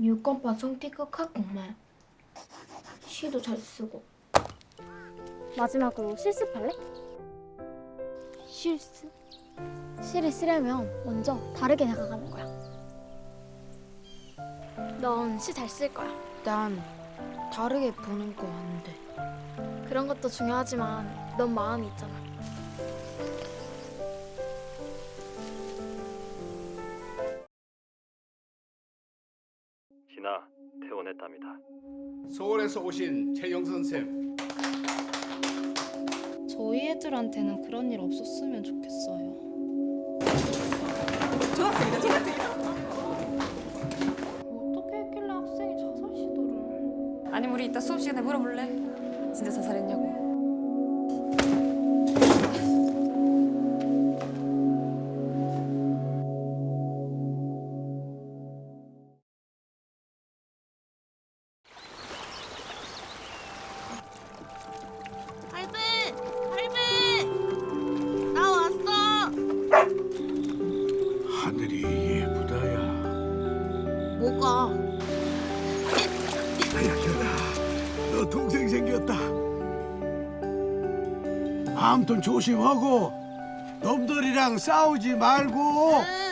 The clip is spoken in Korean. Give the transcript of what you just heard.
6건반 성티극 학곡말. 시도 잘 쓰고. 마지막으로 실습할래? 실습? 시를 쓰려면 먼저 다르게 나가가는 거야. 넌 시 잘 쓸 거야. 난 다르게 보는 거 안 돼 그런 것도 중요하지만 넌 마음이 있잖아. 진아 퇴원했답니다. 서울에서 오신 최영선 쌤. 저희 애들한테는 그런 일 없었으면 좋겠어요. 어떻게 했길래 학생이 자살 시도를? 아니 우리 이따 수업 시간에 물어볼래? 진짜 자살했냐고. 뭐가? 아야야야, 너 동생 생겼다. 아무튼 조심하고 놈들이랑 싸우지 말고 응.